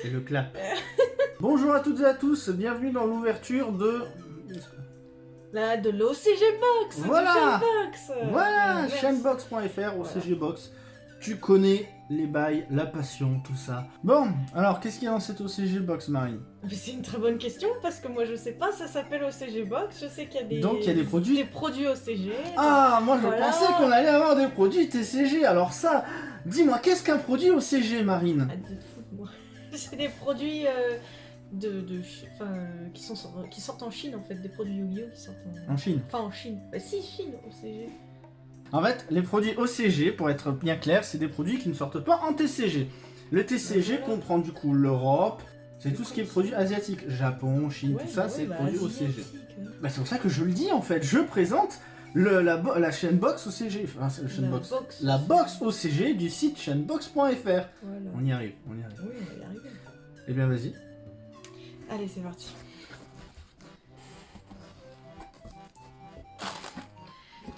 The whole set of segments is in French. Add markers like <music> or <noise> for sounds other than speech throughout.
C'est le clap. <laughs> Bonjour à toutes et à tous, bienvenue dans l'ouverture de... Là, de l'OCG Box Voilà. Voilà, Merci. chainbox.fr, OCG Box. Tu connais les bails, la passion, tout ça. Bon, alors qu'est-ce qu'il y a dans cette OCG Box, Marine? C'est une très bonne question parce que moi je sais pas, ça s'appelle OCG Box, je sais qu'il y a des... Donc, il y a des produits Des produits OCG. Ah, moi je Voilà. pensais qu'on allait avoir des produits TCG. Alors ça, dis-moi, qu'est-ce qu'un produit OCG, Marine? Ah, <laughs> C'est des produits euh, de, enfin, euh, qui, sont, qui sortent en Chine en fait, des produits Yu-Gi-Oh qui sortent en... En Chine. Enfin en Chine. Bah si, Chine, OCG. En fait, les produits OCG, pour être bien clair, c'est des produits qui ne sortent pas en TCG. Le TCG Voilà. comprend du coup l'Europe, c'est tout ce qui est produits asiatiques. Japon, Chine, Ouais, tout ça, c'est bah, produits OCG. asiatique, ouais. Bah, c'est pour ça que je le dis en fait, je présente le, la, la chaîne box OCG. Enfin, la chaîne La box. box. La box OCG du site chaînebox.fr. Voilà. On y arrive, on y arrive. Oui, on va y arriver. Eh bien, vas-y. Allez, c'est parti.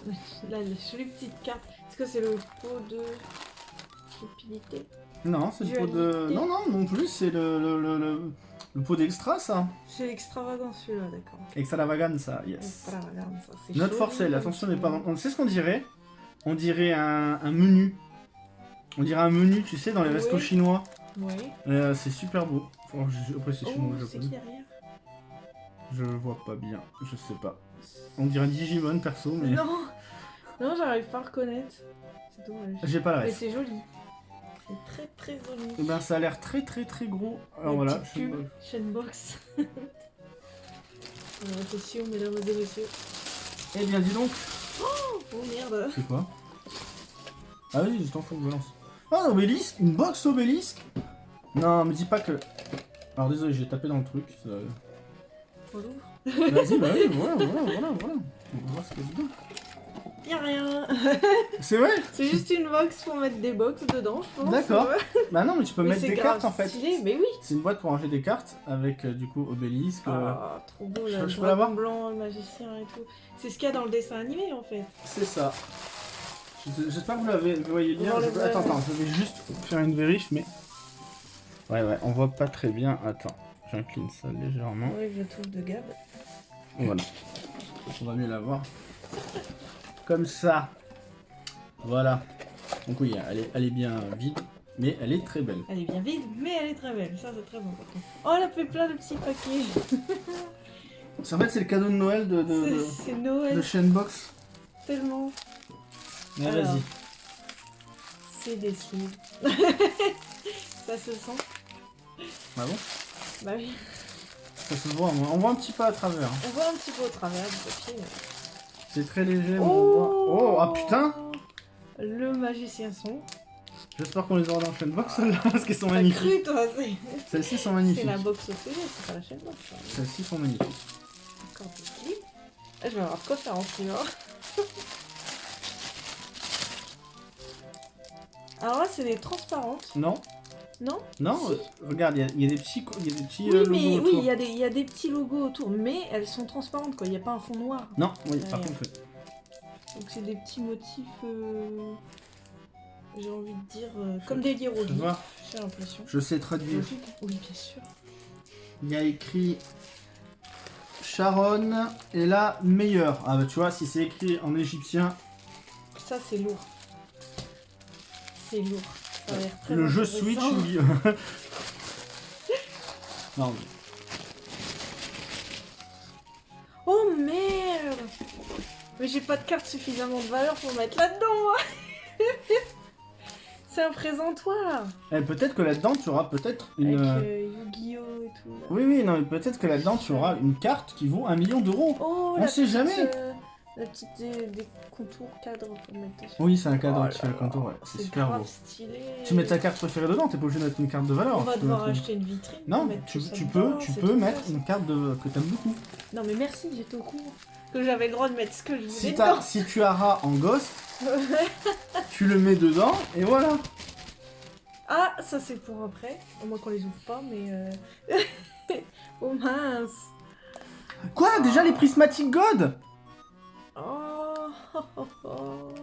Là, la jolie petite carte. Est-ce que c'est le pot de stupidité? Non, c'est le pot de. Non, non, non plus, c'est le, le, le, le- le pot d'extra, ça. C'est extravagant celui-là, d'accord. Extravaganza, yes. Extravagant, ça, c'est Notre forcelle, attention, n'est pas. On sait ce qu'on dirait On dirait un, un menu. On dirait un menu, tu sais, dans les Oui. restos chinois. Oui. Euh, c'est super beau. Enfin, je- après, c'est chinois Oh, japonais. derrière Je vois pas bien, je sais pas. On dirait un Digimon perso, mais. Non Non, j'arrive pas à reconnaître. C'est dommage. J'ai pas la Mais ref. c'est joli. C'est très très joli. Eh ben, ça a l'air très très très gros. Alors voilà. <laughs> Attention, mesdames et messieurs. Eh bien, dis donc. Oh merde C'est quoi? Ah oui, je t'en fous, balance. Ah, un obélisque Une box obélisque Non, me dis pas que. Alors désolé, j'ai tapé dans le truc. ça-. Vas-y, bah oui, voilà, <laughs> voilà, voilà, voilà. On va voir ce qu'il y a dedans. Y'a rien <laughs> C'est vrai C'est juste une box pour mettre des box dedans, je pense. D'accord. Bah non, mais tu peux Mais mettre des cartes en fait. stylé, mais oui C'est une boîte pour ranger des cartes avec euh, du coup obélisque. euh, Ah, trop beau je- là, je peux l'avoir blanc, le magicien et tout. C'est ce qu'il y a dans le dessin animé en fait. C'est ça. Je- J'espère que vous l'avez, voyez bien. Je-. Attends, attends, je vais juste faire une vérif, mais. Ouais, ouais, on voit pas très bien. Attends, j'incline ça légèrement. Oui, je trouve de Gab. Voilà. On va mieux la voir. Comme ça. Voilà. Donc oui, elle est, elle est bien vide, mais elle est très belle. Elle est bien vide, mais elle est très belle, ça c'est très important. Oh, elle a fait plein de petits paquets. <laughs> En fait, c'est le cadeau de Noël de, de, de, C'est Noël, de Chainbox. tellement. Mais vas-y. C'est des sleeves. <laughs> ça se sent Ah bon? Bah oui. Ça se voit, on voit un petit peu à travers. hein. On voit un petit peu au travers du papier. mais- C'est très léger, mais on voit. Oh, ah putain Le magicien son. J'espère qu'on les aura dans Chainbox celles-là, parce qu'elles sont T'as magnifiques. cru toi, c'est. Celles-ci sont C'est magnifiques. la box au c'est pas la chaîne box. ça. Celles-ci sont magnifiques. Encore des clips. Ah, je vais avoir de quoi faire en plus. <laughs> hein. Alors là, c'est des transparentes, Non non Non Si. euh, Regarde, il y, a- il y a des petits, y a des petits Oui, euh, mais logos oui, autour. il y, a des- il y a des petits logos autour, mais elles sont transparentes quoi, il n'y a pas un fond noir. Non, oui, par contre, oui. Donc c'est des petits motifs, euh, j'ai envie de dire, euh, comme des hiéroglyphes, j'ai l'impression. je sais traduire. Oui, bien sûr. Il y a écrit Sharon est la meilleure. Ah bah tu vois, si c'est écrit en égyptien, Ça, c'est lourd. C'est lourd. Le jeu. Switch, oui. <laughs> non, mais- Oh merde Mais j'ai pas de carte suffisamment de valeur pour mettre là-dedans, moi <laughs> C'est un présentoir Eh, peut-être que là-dedans tu auras peut-être une. Avec euh, euh, Yu-Gi-Oh! et tout. là. Oui, oui, non, mais peut-être que là-dedans tu auras une carte qui vaut un million d'euros. Oh, On sait jamais. euh, la petite des, des contours cadres pour mettre dessus. Oui, c'est un cadre Oh qui fait le contour, ouais. c'est super grave beau. stylé. Tu mets ta carte préférée dedans, t'es pas obligé de mettre une carte de valeur. On va devoir acheter une vitrine. Non, tu, tu dedans, peux, tu peux mettre une carte de, que t'aimes beaucoup. Non, mais merci, j'étais au courant. Que j'avais le droit de mettre ce que je voulais Si, dedans. si tu as rat en ghost, <laughs> tu le mets dedans et voilà. Ah, ça c'est pour après. Au moins qu'on les ouvre pas, mais. Euh... <laughs> oh mince. Quoi Déjà les prismatic god? Oh, oh, oh, oh.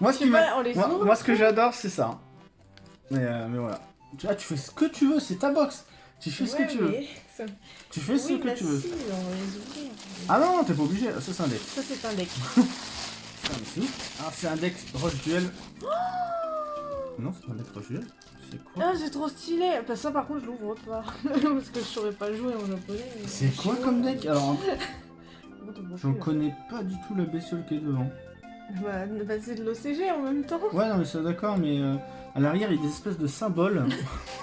Moi, ce qui on les moi, ouvre moi, ce que j'adore, c'est ça. Mais, euh, mais voilà. Tu, ah, tu fais ce que tu veux, c'est ta box. Tu fais ce que tu veux. ça- Tu fais ce que bah tu veux. si, on va les ouvrir. Ah non, t'es pas obligé. Ça, c'est un deck. Ça, c'est un deck. <laughs> Ah, c'est un deck Roche Duel. Non, c'est pas un deck Roche Duel. C'est quoi Ah, c'est trop stylé. Bah, ça, par contre, je l'ouvre pas. <laughs> Parce que je saurais pas jouer en japonais. C'est quoi comme deck? Alors, <laughs> J'en connais pas du tout la bestiole qui est devant. Bah, bah, c'est de l'OCG en même temps. Ouais, non, mais c'est d'accord, mais euh, à l'arrière, il y a des espèces de symboles.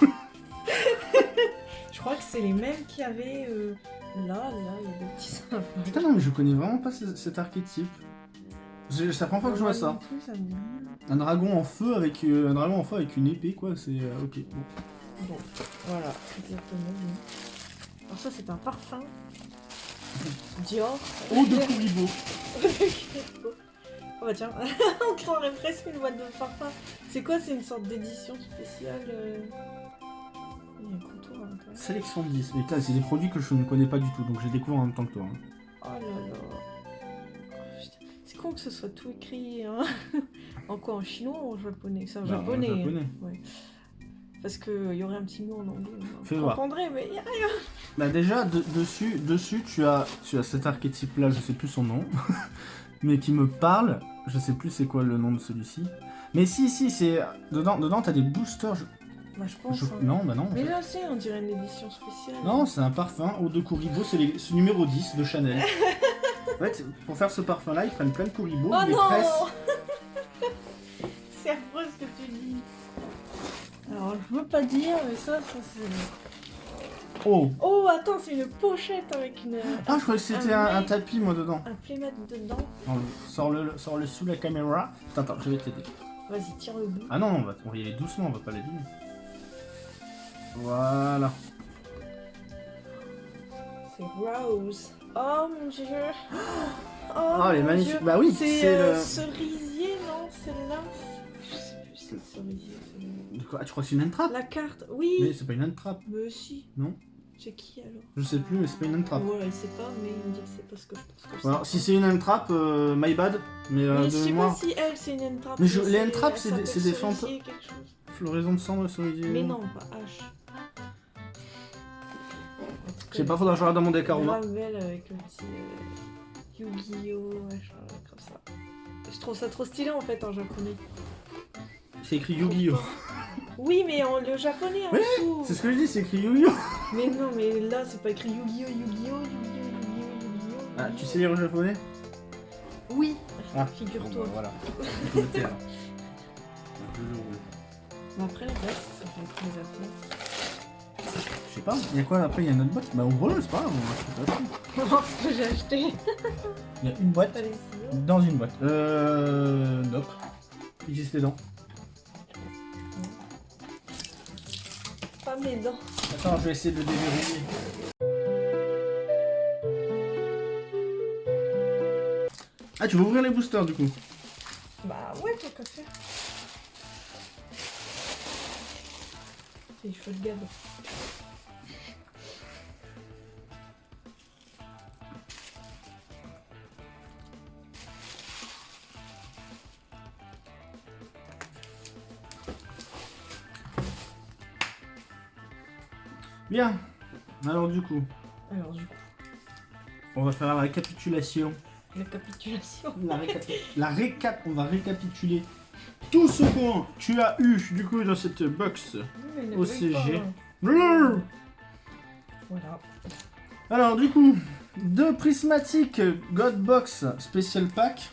<laughs> <laughs> Je crois que c'est les mêmes qu'il y avait euh, là, là, il y a des petits symboles. Putain, non, mais je connais vraiment pas ce- cet archétype. C'est la première fois que je vois ça. Me. Un dragon en feu avec euh, un dragon en feu avec une épée, quoi. C'est euh, ok. Bon. Bon, voilà, exactement. Alors ça, c'est un parfum. Dior. Oh, de Kuribo. <laughs> oh bah tiens, <laughs> on croirait presque une boîte de parfum. C'est quoi C'est une sorte d'édition spéciale euh, Il y a un contour à l'intérieur. Sélection de 10. Mais putain, c'est des produits que je ne connais pas du tout, donc je les découvre en même temps que toi. hein. Oh là là. Oh, putain. C'est con que ce soit tout écrit hein. <laughs> en quoi En chinois ou en japonais? C'est en Bah, en japonais. hein. japonais. Ouais. Parce qu'il y aurait un petit mot en anglais. Fais Je voir. comprendrais, mais y a rien. Bah déjà, de- dessus, dessus tu, as, tu as cet archétype-là, je sais plus son nom, <laughs> mais qui me parle. Je sais plus c'est quoi le nom de celui-ci. Mais si, si, c'est... Dedans, dedans t'as des boosters. je- Bah, je pense. je- hein. Non, bah non. Mais là, c'est, on dirait une édition spéciale. Non, c'est un parfum Eau de Kuribo, c'est les- numéro 10 de Chanel. <laughs> en fait, pour faire ce parfum-là, ils prennent plein de Kuribo, Oh ils les pressent. <laughs> C'est affreux ce que tu dis. Alors, je veux pas dire, mais ça, ça c'est. Oh Oh, attends, c'est une pochette avec une. Ah, je croyais que c'était Un un, un mec. tapis, moi, dedans. Un playmat dedans. Sors-le sors -le sous la caméra. Attends, attends, je vais t'aider. Vas-y, tire le bout. Ah non, on va, on va y aller doucement, on va pas l'abîmer. Voilà. C'est Rose. Oh mon dieu. <gasps> Oh, Oh, elle est mon magnifique. Dieu. Bah oui, c'est euh, le- cerisier, non Celle-là? Je sais plus si c'est cerisier. De quoi? Ah, tu crois que c'est une entrap La carte, oui. Mais c'est pas une entrap. Mais si. Non. C'est qui alors Je sais plus, mais c'est pas une entrap. Ouais, il sait pas, mais il me dit que c'est pas ce que je pense que c'est. Alors, si c'est une entrap, euh, my bad. Mais euh, Mais de je sais pas si elle c'est une entrap. Mais je- les elle c'est des- des fantômes. floraison de sang cerisier. Mais non, pas H. Je sais pas, faudra que je regarde dans mon deck aroma. Ravel avec le petit euh, Yu-Gi-Oh! machin, comme ça. Je trouve ça trop stylé en fait en japonais. C'est écrit Yu-Gi-Oh! Oui, mais en le japonais en dessous. C'est ce que je dis, c'est écrit Yu-Gi-Oh! Mais non, mais là c'est pas écrit Yu-Gi-Oh! Yu-Gi-Oh! Yu-Gi-Oh! Yu-Gi-Oh! Yu-Gi-Oh! Ah, tu sais lire le japonais? Oui. Ah, Bon, Figure-toi. bah, voilà. <laughs> Mais après le reste, ça fait être mes affaires. Je sais pas, il y a quoi après? Il y a une autre boîte Bah ouvre-le, c'est pas grave, on va acheter <laughs> j'ai acheté. Il y a une boîte dans une boîte. Euh. Nope. Utilise les dents. Pas mes dents. Attends, je vais essayer de le déverrouiller. Ah, tu veux ouvrir les boosters du coup? Bah ouais, tant qu'à faire. C'est cheveux de Gab. Bien. Alors du coup, Alors du coup, on va faire la récapitulation. récapitulation. La, récapi- <laughs> la récap, on va récapituler tout ce que tu as eu du coup dans cette box. Mais ne Au brille pas, CG. hein. Voilà. Alors du coup, deux prismatiques God Box Special Pack,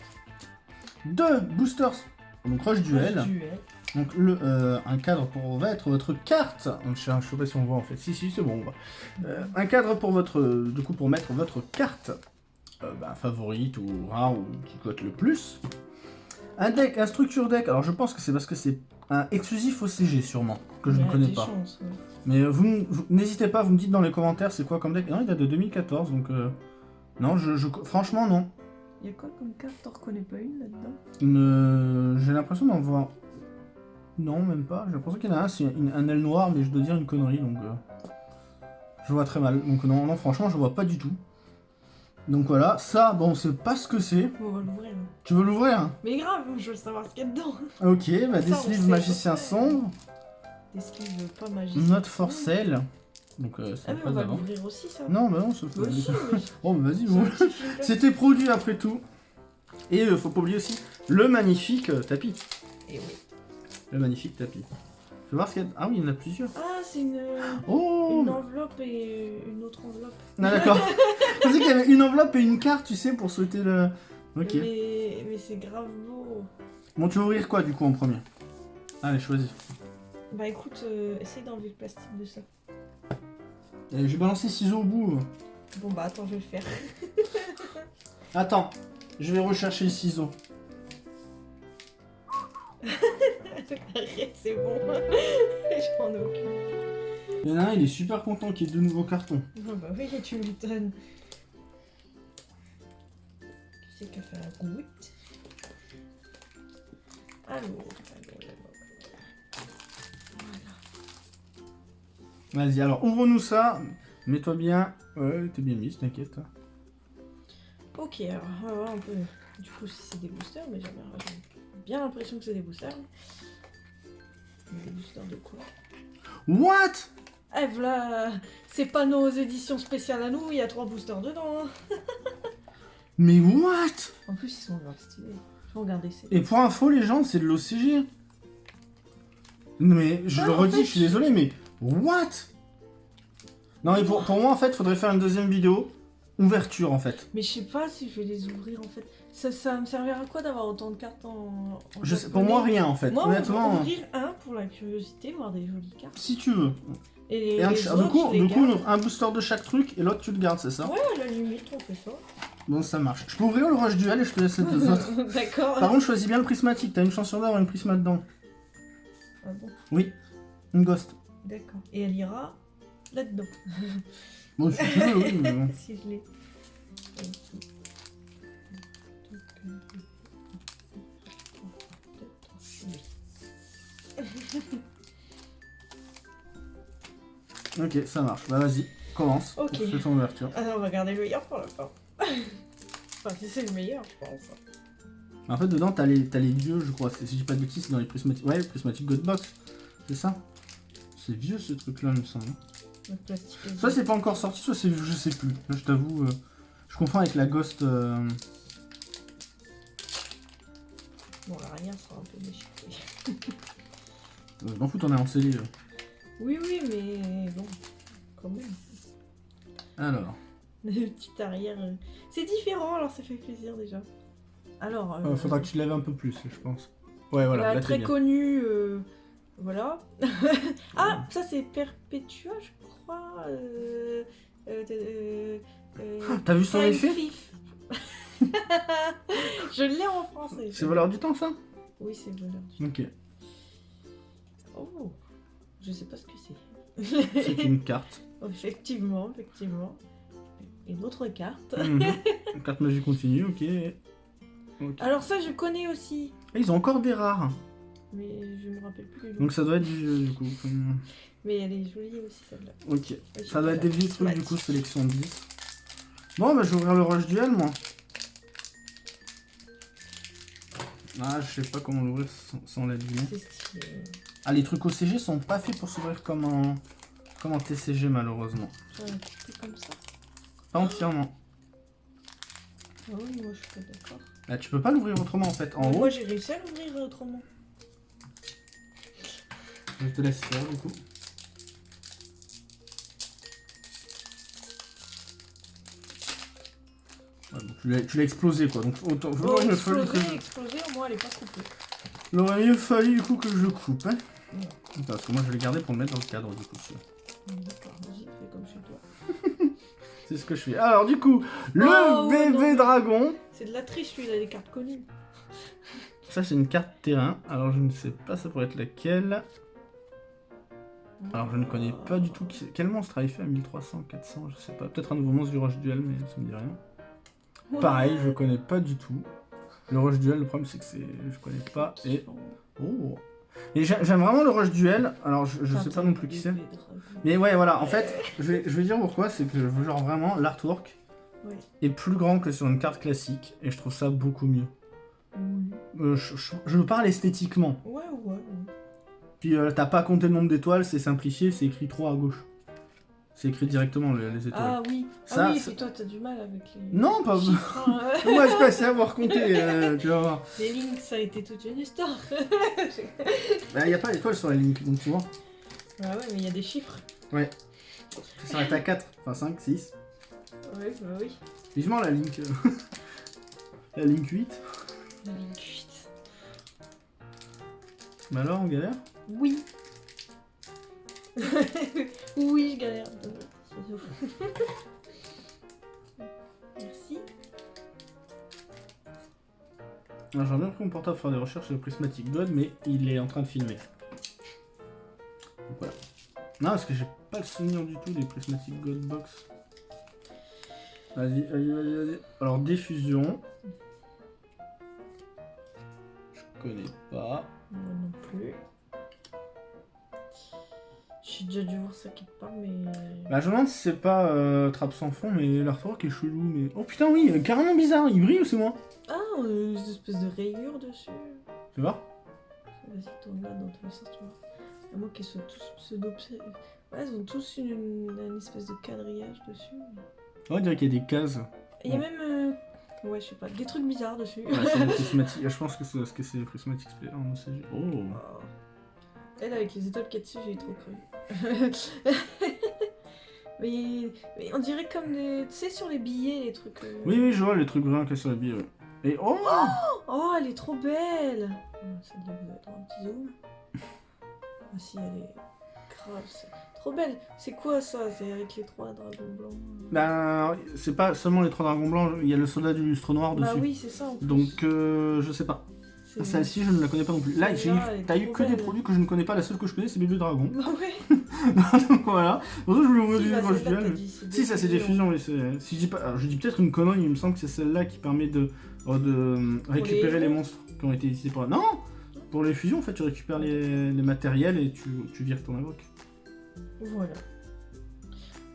deux boosters, donc Rush Duel, Duel. Donc le, euh, un cadre pour mettre votre carte, je je sais pas si on voit en fait, si si c'est bon, on voit. Euh, un cadre pour votre, du coup pour mettre votre carte euh, bah, favorite ou rare ou qui cote le plus. Un deck, un structure deck, alors je pense que c'est parce que c'est un exclusif au CG sûrement, que je Il ne connais pas. chances, ouais. Mais euh, vous, vous- n'hésitez pas, vous me dites dans les commentaires c'est quoi comme deck. Non, il date de 2014, donc euh, non, je, je- franchement non. Il y a quoi comme carte? T'en reconnais pas une là-dedans? Ne- J'ai l'impression d'en voir. Non, même pas. J'ai l'impression qu'il y en a un, c'est un aile noire, mais je dois dire une connerie, donc euh, je vois très mal. Donc non, non, franchement, je vois pas du tout. Donc voilà, ça, bon, on sait pas ce que c'est. On va l'ouvrir. Tu veux l'ouvrir? Mais grave, je veux savoir ce qu'il y a dedans. Ok, bah Ça, des sleeves magicien sombre. des sleeves pas magiques. Not for sale. Donc, euh, Ah c'est mais pas on va avant. l'ouvrir aussi ça. Non, bah non, ça si, mais c'est <laughs> Oh, bah vas-y, bon. C'était produit après tout. Et euh, faut pas oublier aussi le magnifique euh, tapis. Et oui. Le magnifique tapis. Je vais voir ce qu'il y a. Ah oui, il y en a plusieurs. Ah c'est une, Oh une enveloppe et une autre enveloppe. Ah d'accord. <laughs> Je pensais qu'il y avait une enveloppe et une carte, tu sais, pour souhaiter le. Ok. Mais, mais c'est grave beau. Bon, tu veux ouvrir quoi du coup en premier? Allez, choisis. Bah écoute, euh, essaye d'enlever le plastique de ça. Et vais balancer ciseaux au bout. Bon bah attends, je vais le faire. <laughs> Attends, je vais rechercher le ciseau. C'est bon. <laughs> J'en ai aucune. Il y en a un, il est super content qu'il y ait deux nouveaux cartons. Ah bah oui, tu m'étonnes. Qui c'est qui a fait la goutte allô. Voilà. Vas-y, alors ouvre-nous ça. Mets-toi bien. Ouais, t'es bien mise, t'inquiète. Ok, alors on va voir un peu du coup si c'est des boosters, mais j'ai bien, j'ai bien l'impression que c'est des boosters. Des boosters de quoi What? Eh voilà C'est pas nos éditions spéciales à nous, il y a trois boosters dedans. <laughs> Mais what? En plus, ils sont grave stylés. C'est. Et pour info, les gens, c'est de l'OCG. Mais je Ah, le redis, fait, je suis désolé, mais what? Non, mais pour, pour moi, en fait, faudrait faire une deuxième vidéo. Ouverture, en fait. Mais je sais pas si je vais les ouvrir en fait. Ça, ça me servir à quoi d'avoir autant de cartes en. en Je sais, pour moi, rien, en fait. Moi, on va Honnêtement, ouvrir un pour la curiosité, voir des jolies cartes. si tu veux. Et les, Et un, les ch- autres, du coup, du un booster de chaque truc, et l'autre, tu le gardes, c'est ça Ouais, à la limite, on fait ça. Bon, ça marche. Je peux ouvrir le rush duel et je te laisse les deux autres. <laughs> D'accord. Par contre, choisis bien le prismatique. T'as une chance sur d'avoir une prisma dedans. Ah bon, Oui, une ghost. d'accord. Et elle ira là-dedans. Bon, si tu veux, oui, mais <laughs> si je l'ai. Ok, ça marche. Bah, vas-y, commence. Ok. Fais ton ouverture. Alors, on va garder le meilleur pour la fin. <laughs> enfin, si c'est le meilleur, je pense. En fait, dedans, t'as les, t'as les vieux, je crois. Si j'ai pas de bêtises, c'est dans les prismatiques. Ouais, les prismatiques Godbox. C'est ça? C'est vieux ce truc-là, il me semble. Le plastique. est Soit c'est pas encore sorti, soit c'est je sais plus. Là, je t'avoue, euh, je confonds avec la Ghost. euh, Bon, l'arrière sera un peu déchiqueté. <laughs> Euh, M'en fous, on est en. Oui, oui, mais bon, quand même. Alors, <laughs> Le petit arrière. euh, C'est différent, alors ça fait plaisir déjà. Alors. euh, euh, faudra que tu lèves un peu plus, je pense. Ouais, voilà, la là t'es très bien. connue. euh, Voilà. <laughs> ah, ça c'est Perpetua, je crois. Ah, T'as vu son effet? <laughs> je l'ai en français. C'est voleur du temps, ça? Oui, c'est voleur du Ok. Oh, je sais pas ce que c'est. C'est une carte. <laughs> effectivement, effectivement. Et d'autres cartes. Mhm. <laughs> Carte magie continue, ok. Ok. Alors ça, je connais aussi. Et ils ont encore des rares. Mais je me rappelle plus. Donc ça doit être du vieux, du coup. Mais elle est jolie aussi, celle-là. Ok. Ouais, Ça doit être des vieux trucs, du coup, sélection 10. Bon, bah je vais ouvrir le rush duel, moi. Ah, je sais pas comment l'ouvrir sans, sans la stylé. Ah, les trucs OCG sont pas faits pour s'ouvrir comme en, comme en TCG, malheureusement. Comme ça. Pas entièrement. Ah oui, moi je suis pas d'accord. Là, tu peux pas l'ouvrir autrement, en fait. En haut, Moi j'ai réussi à l'ouvrir autrement. je te laisse faire, du coup. Tu l'as- explosé, quoi. Donc, autant, fallu exploser, au moins elle est pas coupée. Il aurait mieux fallu, du coup, que je le coupe, hein. Parce que moi, je vais le garder pour le mettre dans le cadre, du coup. D'accord, vas-y, fais comme chez toi. <laughs> C'est ce que je fais. Alors, du coup, le Oh, bébé non. dragon. C'est de la triche, lui, il a des cartes connues. Ça, c'est une carte terrain. Alors, je ne sais pas, ça pourrait être laquelle. Alors, je ne connais pas du tout qui quel monstre a fait à 1300, 400, je sais pas. Peut-être un nouveau monstre du Rush Duel, mais ça me dit rien. Pareil, je connais pas du tout. Le Rush Duel, le problème, c'est que c'est, je connais pas. Et oh. Et j'ai- j'aime vraiment le Rush Duel. Alors, je, je sais pas non plus qui c'est. Mais ouais, voilà. En fait, je vais, je vais dire pourquoi. C'est que genre vraiment l'artwork est plus grand que sur une carte classique, et je trouve ça beaucoup mieux. Oui. Euh, je, je- je parle esthétiquement. Ouais, ouais, ouais. Puis euh, t'as pas compté le nombre d'étoiles, c'est simplifié, c'est écrit 3 à gauche. C'est écrit directement les, les étoiles. Ah oui. Ça, ah oui, ça- puis toi, t'as du mal avec les. Non, pas chiffres, hein, ouais. Moi, je passais à avoir compté, euh, tu vas voir. Les lignes, ça a été toute une histoire. <laughs> Bah, y a pas sur la ligne, donc tu vois. Ah ouais, mais il y a des chiffres. Ça s'arrête à 4, enfin 5, 6. Ouais, bah oui. Vivement la ligne. euh, <laughs> la ligne 8. La ligne 8. Mais alors, on galère Oui. <laughs> oui, je galère. <laughs> Merci. Alors, J'aurais bien pris mon portable pour faire des recherches sur le Prismatic God, mais il est en train de filmer. Donc voilà. Non, parce que j'ai pas le souvenir du tout des Prismatic God Box. Vas-y, vas-y, vas-y, vas-y. Alors, diffusion. Je connais pas. Moi non plus. J'ai déjà dû voir ça quelque part, mais. Bah, je me demande si c'est pas euh, Trappe sans fond, mais l'artwork est chelou. Mais... Oh putain, oui, euh, carrément bizarre, il brille ou c'est moi Ah, euh, une espèce de rayure dessus. Tu vois Vas-y, tourne là dans tous les sens, tu vois. À moins qu'ils soient tous pseudo Ouais, ils ont tous une, une espèce de quadrillage dessus. Ouais, on dirait qu'il y a des cases. Il y a Ouais. même. euh, Ouais, je sais pas, des trucs bizarres dessus. Ah, c'est des <laughs> Je pense que c'est parce que c'est des non, c'est- Oh Oh. Elle, avec les étoiles qu'il dessus, j'ai trop cru. <laughs> mais, mais on dirait comme des. Tu sais, sur les billets, les trucs. euh, Oui, oui, je vois les trucs bruns qu'il y a sur la bille. ouais. Et oh Oh, elle est trop belle Oh, avez un petit zoom. Ah si, elle est grave. c'est Trop belle. C'est quoi ça? C'est avec les trois dragons blancs. Ben, c'est pas seulement les trois dragons blancs, il y a le soldat du lustre noir dessus. Bah oui, c'est ça en plus. Donc, euh, je sais pas. C'est- Celle-ci, je ne la connais pas non plus. Là, t'as eu que des produits que je ne connais pas. La seule que je connais, c'est Bébé Dragon. Bah ouais. <laughs> Donc voilà. Pour ça, je voulais Si, vous dire celle-là, t'as duel. dit, c'est Si, ça c'est des fusions, oui. Si je dis pas, je dis peut-être une connerie, il me semble que c'est celle-là qui permet de, euh, de euh, récupérer les, monstres qui ont été utilisés pour. Non Pour les fusions, en fait, tu récupères les, les matériels et tu, tu vires ton invoque. Voilà.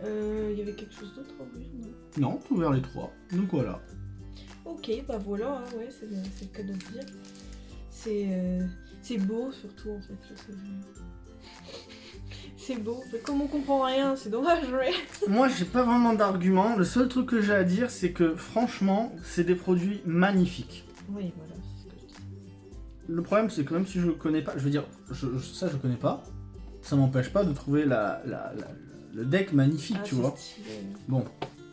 Euh, Il y avait quelque chose d'autre à ouvrir, non? Non, tu ouvert les trois. Donc voilà. Ok, bah voilà, hein, ouais, c'est c'est le cas de le dire. C'est euh, c'est beau surtout en fait. C'est beau, mais comme on comprend rien, c'est dommage, mais. <laughs> Moi, j'ai pas vraiment d'argument. Le seul truc que j'ai à dire, c'est que franchement, c'est des produits magnifiques. Oui, voilà, c'est ce que je dis. Le problème, c'est que même si je connais pas, je veux dire, je- je- ça je connais pas, ça m'empêche pas de trouver la, la- la- le deck magnifique, Ah, tu vois. stylé. Bon,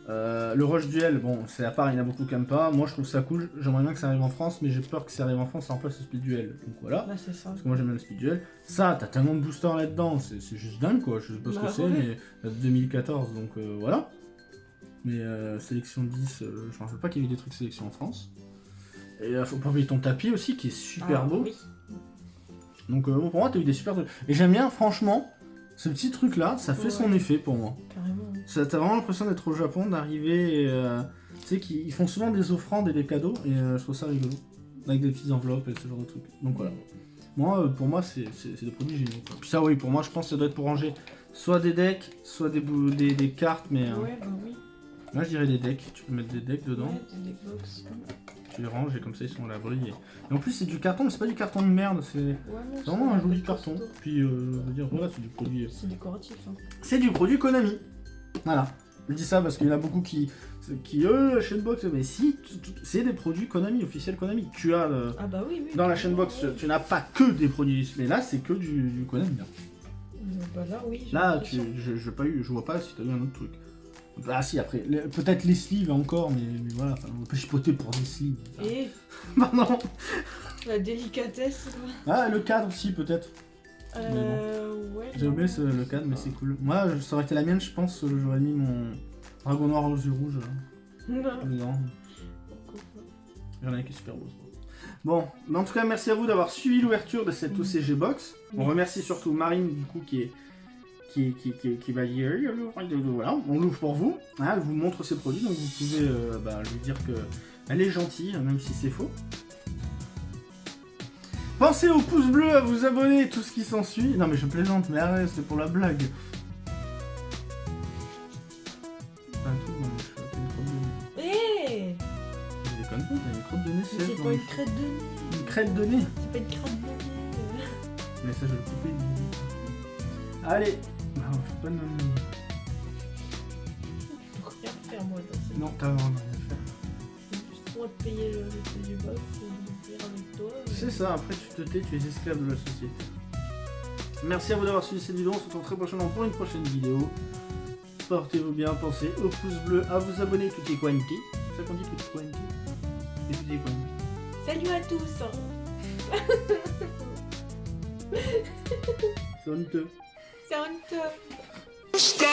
euh, le Rush Duel, bon, c'est à part, il y en a beaucoup qui aiment pas. Moi, je trouve ça cool. J'aimerais bien que ça arrive en France, mais j'ai peur que ça arrive en France, ça remplace le Speed Duel. Donc voilà. Là, c'est ça. Parce que moi, j'aime bien le Speed Duel. Ça, t'as tellement de boosters là-dedans, c'est c'est juste dingue, quoi. Je sais pas ce Bah que c'est, ouais. mais ça date de 2014, donc euh, voilà. Mais euh, sélection 10, euh, je me rappelle pas qu'il y avait des trucs sélection en France. Et euh, faut pas oublier ton tapis aussi, qui est super Ah, beau. Oui. Donc bon, pour moi, t'as eu des super trucs. Et j'aime bien, franchement, ce petit truc-là, ça fait Ouais. son effet pour moi. Carrément. T'as vraiment l'impression d'être au Japon, d'arriver et. euh, tu sais qu'ils ils font souvent des offrandes et des cadeaux, et euh, je trouve ça rigolo. Avec des petites enveloppes et ce genre de trucs. Donc voilà. Moi, euh, pour moi, c'est des produits géniaux. quoi. Puis ça, oui, pour moi, je pense que ça doit être pour ranger soit des decks, soit des, des, des cartes, mais. euh, Ouais, bah oui. Là, je dirais des decks. Tu peux mettre des decks dedans, Ouais, des box. tu les ranges et comme ça, ils sont à l'abri. Et... et en plus, c'est du carton, mais c'est pas du carton de merde, c'est Ouais, vraiment un joli carton. Puis, euh, je veux dire, voilà, c'est du produit. C'est décoratif. Hein. c'est du produit Konami. Voilà. Je dis ça parce qu'il y en a beaucoup qui, qui eux, la chaîne box, mais si, c'est des produits Konami, officiels Konami. Tu as, euh, Ah bah oui, oui. dans la chaîne box, tu, n'as pas que des produits, mais là, c'est que du, du Konami. hein. Euh, Bah là, oui. Là, tu, je, je, pas eu, je vois pas si tu as eu un autre truc. Ah si, après, peut-être les sleeves encore, mais, mais voilà, on peut chipoter pour des sleeves. Et <laughs> Pardon. la délicatesse. quoi. Ah, le cadre aussi, peut-être. Euh, ouais. J'ai oublié ce- le cadre, mais c'est cool. Moi, je- ça aurait été la mienne, je pense, euh, j'aurais mis mon dragon noir aux yeux rouges Non, dedans. Il y en a un qui est super beau. Bon, mais en tout cas, merci à vous d'avoir suivi l'ouverture de cette OCG Box. On Merci. remercie surtout Marine, du coup, qui est. Qui, qui, qui, qui va dire voilà, on l'ouvre pour vous, Hein, elle vous montre ses produits, donc vous pouvez euh, bah, lui dire que elle est gentille, même si c'est faux. Pensez au pouce bleu, à vous abonner, tout ce qui s'ensuit. Non mais je plaisante, mais arrête, c'est pour la blague. De. Eh Je de C'est pas les une crête de nez. Une crête de nez C'est pas une crête de nez. Mais ça, je vais le couper. Allez Non, faut pas nommer. Je peux rien faire moi dans Non, t'as vraiment rien à faire. J'ai juste droit de payer le, du box toi. mais- C'est ça, après tu te tais, tu es esclave de la société. Merci à vous d'avoir suivi cette vidéo, on se retrouve très prochainement pour une prochaine vidéo. Portez-vous bien, pensez au pouce bleu, à vous abonner tutti quanti. C'est ça qu'on dit tutti quanti C'est tutti quanti. Salut à tous hein. <laughs> C'est honteux. C'est honteux Stop.